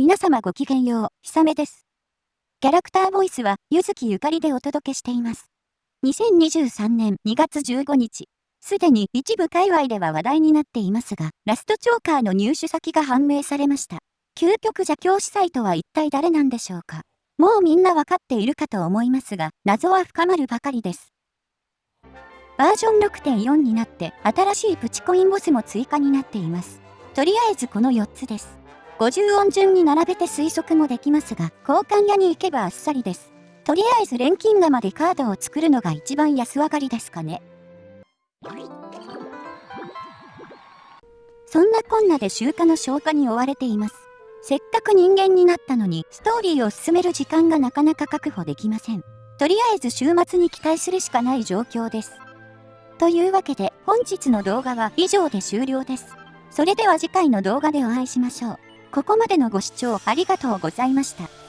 皆様ごきげんよう、ひさめです。キャラクターボイスは、ゆずきゆかりでお届けしています。2023年2月15日、すでに一部界隈では話題になっていますが、ラストチョーカーの入手先が判明されました。究極邪教司祭とは一体誰なんでしょうかもうみんなわかっているかと思いますが、謎は深まるばかりです。バージョン6.4になって、新しいプチコインボスも追加になっています。とりあえずこの4つです。50音順に並べて推測もできますが、交換屋に行けばあっさりです。とりあえず錬金釜でカードを作るのが一番安上がりですかね。そんなこんなで集荷の消化に追われています。せっかく人間になったのに、ストーリーを進める時間がなかなか確保できません。とりあえず週末に期待するしかない状況です。というわけで、本日の動画は以上で終了です。それでは次回の動画でお会いしましょう。ここまでのご視聴ありがとうございました。